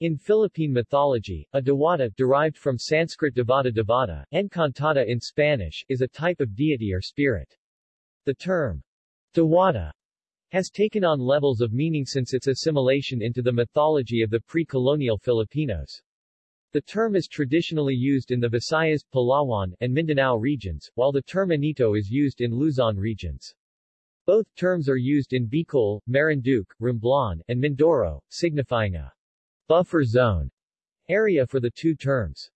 In Philippine mythology, a Dewata derived from Sanskrit Devata Devata, Encantada in Spanish, is a type of deity or spirit. The term Dewata has taken on levels of meaning since its assimilation into the mythology of the pre-colonial Filipinos. The term is traditionally used in the Visayas, Palawan, and Mindanao regions, while the term Anito is used in Luzon regions. Both terms are used in Bicol, Marinduque, Romblon, and Mindoro, signifying a buffer zone area for the two terms.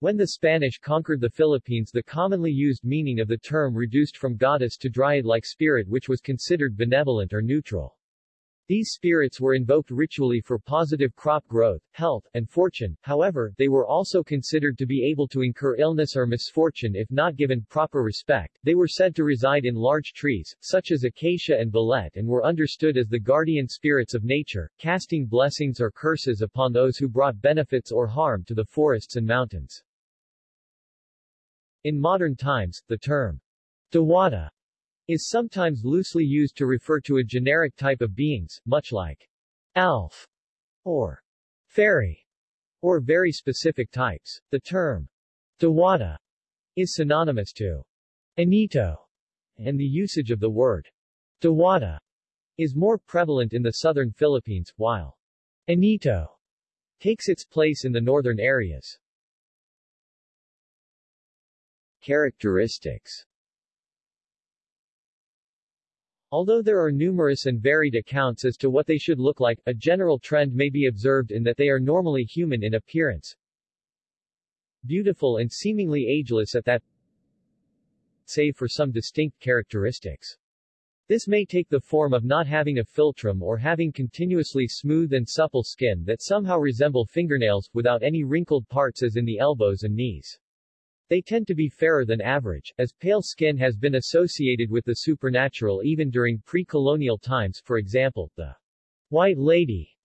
When the Spanish conquered the Philippines the commonly used meaning of the term reduced from goddess to dryad-like spirit which was considered benevolent or neutral. These spirits were invoked ritually for positive crop growth, health, and fortune, however, they were also considered to be able to incur illness or misfortune if not given proper respect. They were said to reside in large trees, such as acacia and balete and were understood as the guardian spirits of nature, casting blessings or curses upon those who brought benefits or harm to the forests and mountains. In modern times, the term Dewata is sometimes loosely used to refer to a generic type of beings, much like elf or fairy, or very specific types. The term Dewata is synonymous to Anito, and the usage of the word Dewata is more prevalent in the southern Philippines, while Anito takes its place in the northern areas. Characteristics Although there are numerous and varied accounts as to what they should look like, a general trend may be observed in that they are normally human in appearance. Beautiful and seemingly ageless at that save for some distinct characteristics. This may take the form of not having a philtrum or having continuously smooth and supple skin that somehow resemble fingernails, without any wrinkled parts as in the elbows and knees. They tend to be fairer than average, as pale skin has been associated with the supernatural even during pre-colonial times for example, the White Lady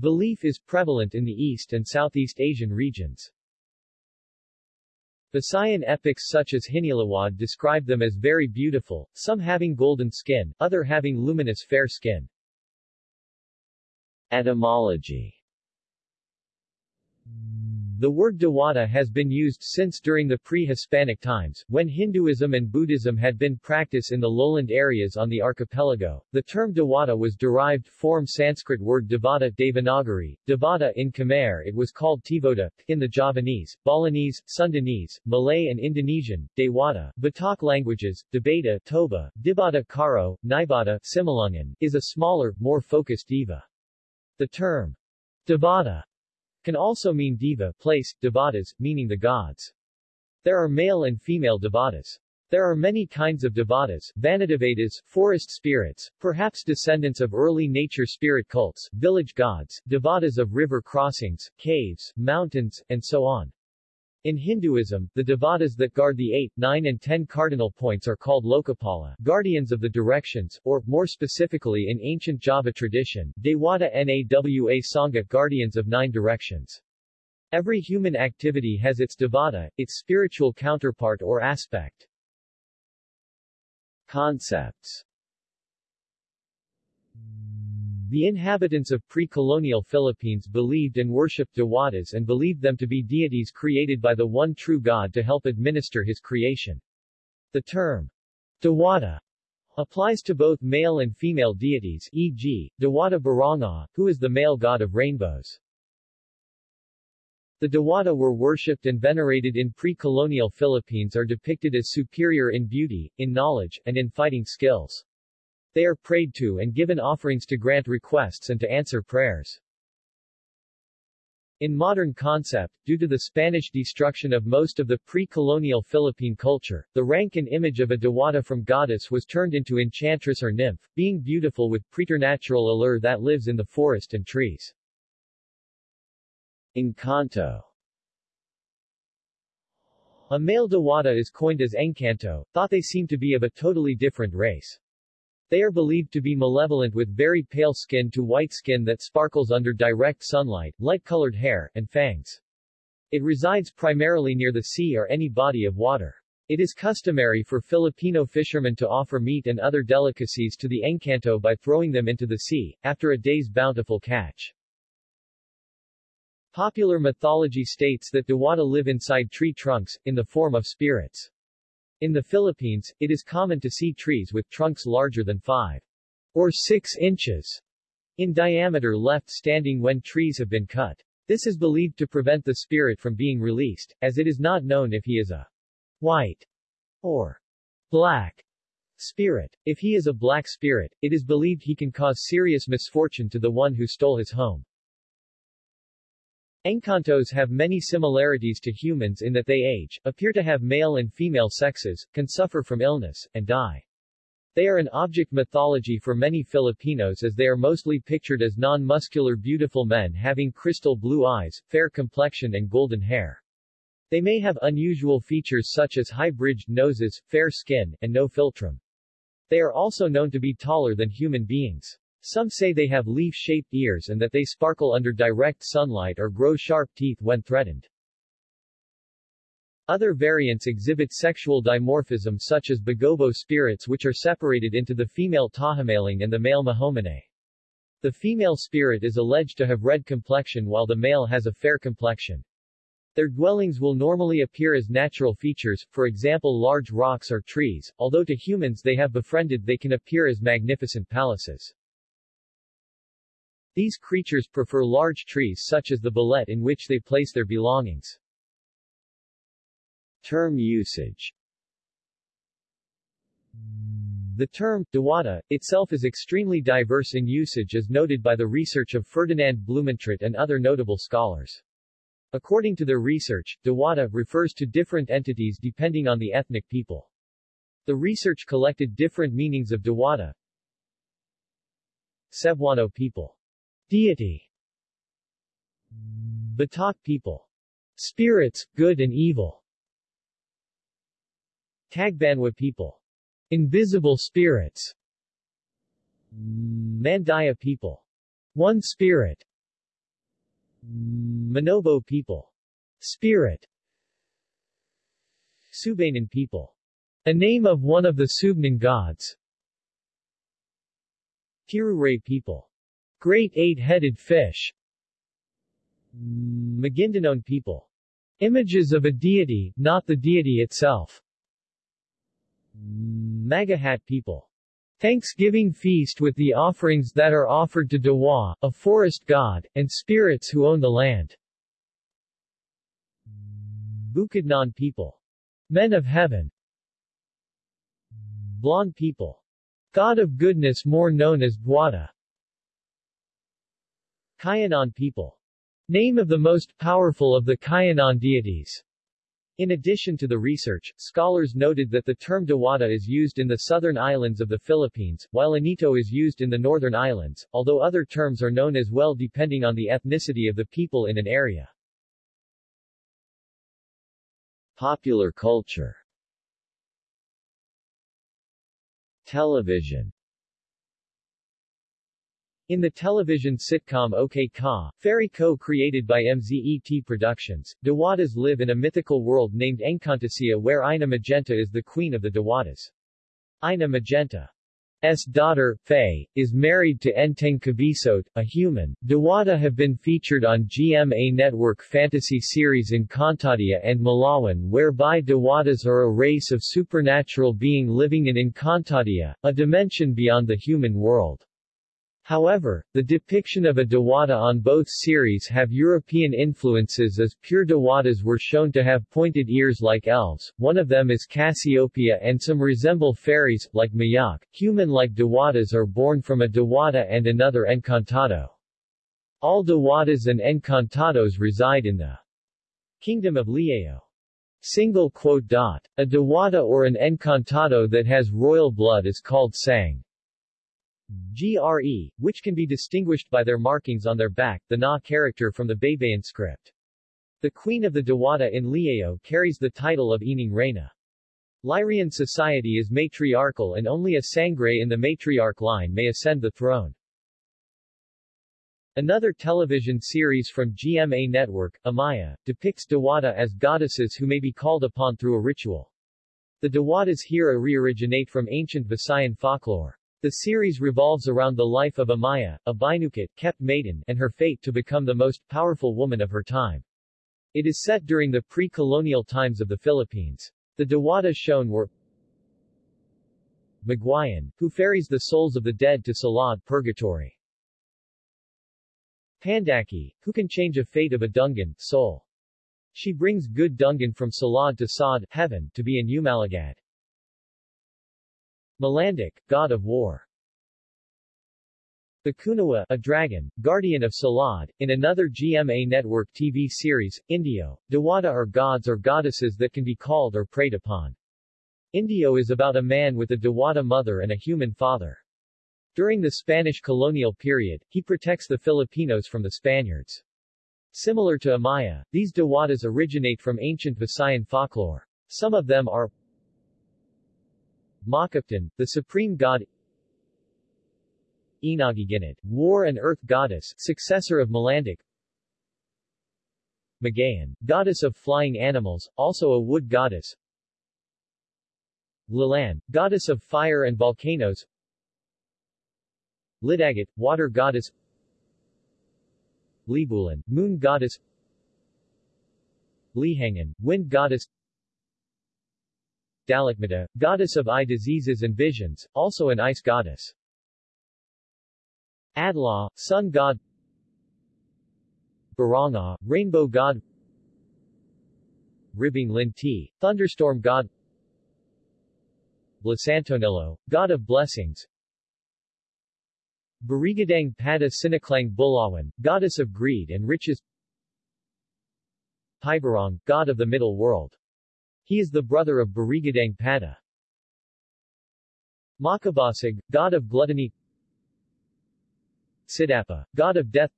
belief is prevalent in the East and Southeast Asian regions. Visayan epics such as Hinilawod describe them as very beautiful, some having golden skin, other having luminous fair skin. Etymology the word Dewata has been used since during the pre-Hispanic times, when Hinduism and Buddhism had been practiced in the lowland areas on the archipelago. The term Dewata was derived from Sanskrit word Devata Devanagari, Devata in Khmer it was called Tevoda, in the Javanese, Balinese, Sundanese, Malay and Indonesian, Dewata, Batak languages, Debata, Toba, Dibata Karo, Nibata, Simalungun, is a smaller, more focused deva. The term Devata can also mean deva, place, devatas, meaning the gods. There are male and female devatas. There are many kinds of devatas, vanadevatas, forest spirits, perhaps descendants of early nature spirit cults, village gods, devatas of river crossings, caves, mountains, and so on. In Hinduism, the devatas that guard the 8, 9 and 10 cardinal points are called Lokapala, guardians of the directions, or, more specifically in ancient Java tradition, Dewata Nawa Sanga guardians of nine directions. Every human activity has its devata, its spiritual counterpart or aspect. Concepts the inhabitants of pre-colonial Philippines believed and worshipped dewatas and believed them to be deities created by the one true God to help administer his creation. The term dewata applies to both male and female deities e.g., Dewata Barangay, who is the male god of rainbows. The Dewata were worshipped and venerated in pre-colonial Philippines are depicted as superior in beauty, in knowledge, and in fighting skills. They are prayed to and given offerings to grant requests and to answer prayers. In modern concept, due to the Spanish destruction of most of the pre-colonial Philippine culture, the rank and image of a dewata from goddess was turned into enchantress or nymph, being beautiful with preternatural allure that lives in the forest and trees. Encanto A male dewata is coined as Encanto, thought they seem to be of a totally different race. They are believed to be malevolent with very pale skin to white skin that sparkles under direct sunlight, light-colored hair, and fangs. It resides primarily near the sea or any body of water. It is customary for Filipino fishermen to offer meat and other delicacies to the encanto by throwing them into the sea, after a day's bountiful catch. Popular mythology states that Diwata live inside tree trunks, in the form of spirits. In the Philippines, it is common to see trees with trunks larger than 5 or 6 inches in diameter left standing when trees have been cut. This is believed to prevent the spirit from being released, as it is not known if he is a white or black spirit. If he is a black spirit, it is believed he can cause serious misfortune to the one who stole his home. Encantos have many similarities to humans in that they age, appear to have male and female sexes, can suffer from illness, and die. They are an object mythology for many Filipinos as they are mostly pictured as non-muscular beautiful men having crystal blue eyes, fair complexion and golden hair. They may have unusual features such as high-bridged noses, fair skin, and no philtrum. They are also known to be taller than human beings. Some say they have leaf-shaped ears and that they sparkle under direct sunlight or grow sharp teeth when threatened. Other variants exhibit sexual dimorphism such as Bagobo spirits which are separated into the female tahamaling and the male mahomanay. The female spirit is alleged to have red complexion while the male has a fair complexion. Their dwellings will normally appear as natural features, for example large rocks or trees, although to humans they have befriended they can appear as magnificent palaces. These creatures prefer large trees such as the balete in which they place their belongings. Term usage The term, Diwata, itself is extremely diverse in usage as noted by the research of Ferdinand Blumentritt and other notable scholars. According to their research, Diwata refers to different entities depending on the ethnic people. The research collected different meanings of Diwata. Cebuano people Deity Batak people. Spirits, good and evil. Tagbanwa people. Invisible spirits. Mandaya people. One spirit. Manobo people. Spirit. Subanan people. A name of one of the Subanen gods. Tiruray people. Great eight-headed fish Maguindanon people. Images of a deity, not the deity itself. Magahat people. Thanksgiving feast with the offerings that are offered to Dewa, a forest god, and spirits who own the land. Bukidnon people. Men of heaven. Blonde people. God of goodness more known as Dwata. Kayanan people. Name of the most powerful of the Kayanan deities. In addition to the research, scholars noted that the term Diwata is used in the southern islands of the Philippines, while Anito is used in the northern islands, although other terms are known as well depending on the ethnicity of the people in an area. Popular culture Television in the television sitcom OK Ka, Fairy co-created by MZET Productions, Diwatas live in a mythical world named Encantasia where Ina Magenta is the queen of the Diwatas. Ina Magenta's daughter, Faye, is married to Enteng Kabisote, a human. Diwata have been featured on GMA Network fantasy series Encantadia and Mulawin whereby Diwatas are a race of supernatural being living in Encantadia, a dimension beyond the human world. However, the depiction of a Diwata on both series have European influences as pure Diwatas were shown to have pointed ears like elves, one of them is Cassiopeia and some resemble fairies, like Mayak. Human-like Diwatas are born from a Diwata and another Encantado. All Diwatas and Encantados reside in the Kingdom of Lireo. Single quote dot. A Diwata or an Encantado that has royal blood is called Sang. GRE, which can be distinguished by their markings on their back, the Na character from the Baybayin script. The Queen of the Diwata in Lireo carries the title of Ining Reina. Lyrian society is matriarchal and only a Sangre in the matriarch line may ascend the throne. Another television series from GMA Network, Amaya, depicts Diwata as goddesses who may be called upon through a ritual. The Diwatas here re-originate from ancient Visayan folklore. The series revolves around the life of Amaya, a Binukot, kept maiden, and her fate to become the most powerful woman of her time. It is set during the pre-colonial times of the Philippines. The Diwata shown were Magwayan, who ferries the souls of the dead to Sulad purgatory. Pandaki, who can change a fate of a Dungan, soul. She brings good Dungan from Sulad to Saad, heaven, to be in Umalagad. Malandic, god of war. The Kunawa, a dragon, guardian of Sulad, in another GMA Network TV series, Indio, Diwata are gods or goddesses that can be called or prayed upon. Indio is about a man with a Diwata mother and a human father. During the Spanish colonial period, he protects the Filipinos from the Spaniards. Similar to Amaya, these Diwatas originate from ancient Visayan folklore. Some of them are Makaptan, the supreme god Inagiginit, war and earth goddess, successor of Malandic Magayan, goddess of flying animals, also a wood goddess Lilan, goddess of fire and volcanoes Lidagat, water goddess Libulan, moon goddess Lihangan, wind goddess Dalikmata, goddess of eye diseases and visions, also an ice goddess. Adlaw, sun god. Baranga, rainbow god. Ribing Linti, thunderstorm god. Blasantonillo, god of blessings. Barigadang Pada Sinaklang Bulawan, goddess of greed and riches. Pibarong, god of the middle world. He is the brother of Barigadang Pada. Makabasig, god of gluttony. Sidapa, god of death.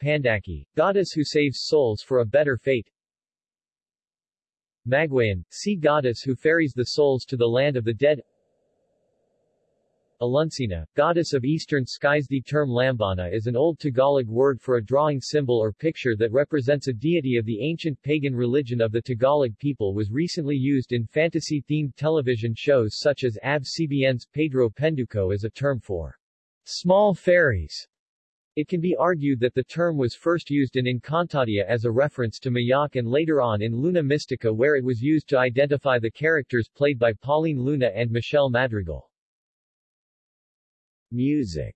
Pandaki, goddess who saves souls for a better fate. Magwayan, sea goddess who ferries the souls to the land of the dead Alunsina, goddess of eastern skies The term Lambana is an old Tagalog word for a drawing symbol or picture that represents a deity of the ancient pagan religion of the Tagalog people was recently used in fantasy-themed television shows such as ABS-CBN's Pedro Penduko as a term for small fairies. It can be argued that the term was first used in Encantadia as a reference to Mayak and later on in Luna Mystica where it was used to identify the characters played by Pauline Luna and Michelle Madrigal. Music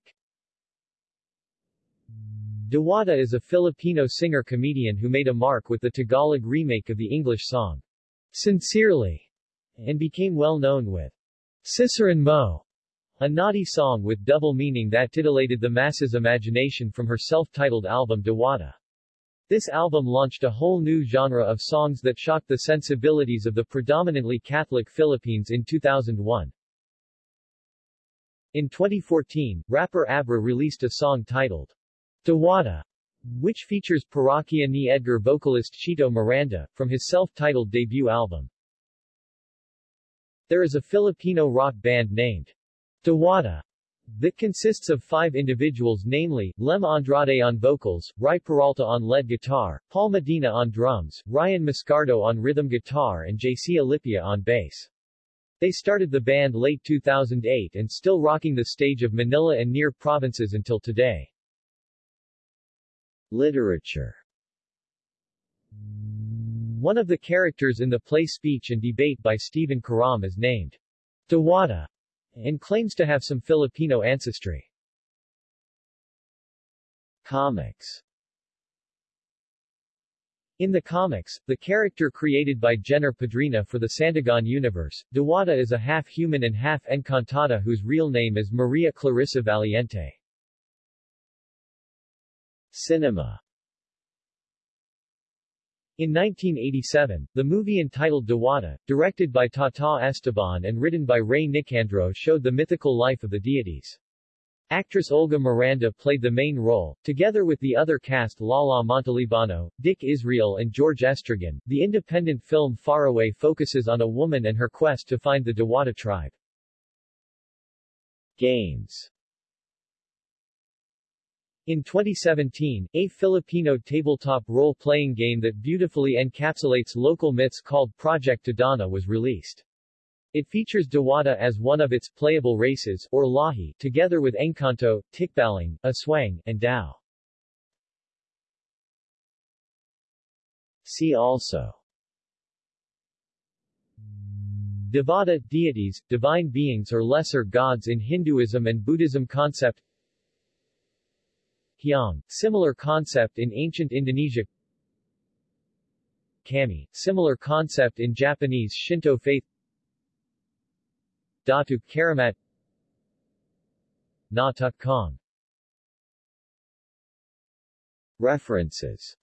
Diwata is a Filipino singer-comedian who made a mark with the Tagalog remake of the English song, Sincerely, and became well known with Ciceron Mo, a naughty song with double meaning that titillated the masses' imagination from her self-titled album Diwata. This album launched a whole new genre of songs that shocked the sensibilities of the predominantly Catholic Philippines in 2001. In 2014, rapper Abra released a song titled Diwata, which features Parokya ni Edgar vocalist Chito Miranda, from his self-titled debut album. There is a Filipino rock band named Diwata that consists of five individuals namely, Lem Andrade on vocals, Rai Peralta on lead guitar, Paul Medina on drums, Ryan Mascardo on rhythm guitar and JC Alipia on bass. They started the band late 2008 and still rocking the stage of Manila and near provinces until today. Literature One of the characters in the play Speech and Debate by Stephen Karam is named Diwata and claims to have some Filipino ancestry. Comics in the comics, the character created by Jenner Padrina for the Sandagan universe, Diwata is a half-human and half-encantada whose real name is Maria Clarissa Valiente. Cinema in 1987, the movie entitled Diwata, directed by Tata Esteban and written by Ray Nicandro showed the mythical life of the deities. Actress Olga Miranda played the main role, together with the other cast Lala Montelibano, Dick Israel and George Estregan. The independent film Faraway focuses on a woman and her quest to find the Diwata tribe. Games in 2017, a Filipino tabletop role-playing game that beautifully encapsulates local myths called Project Tadhana was released. It features Dewata as one of its playable races, or Lahi, together with Encanto, Tikbalang, Aswang, and Dao. See also. Devata, deities, divine beings or lesser gods in Hinduism and Buddhism concept. Hyang, similar concept in ancient Indonesia. Kami, similar concept in Japanese Shinto faith Datu Karamat. Na Tuk Kong. References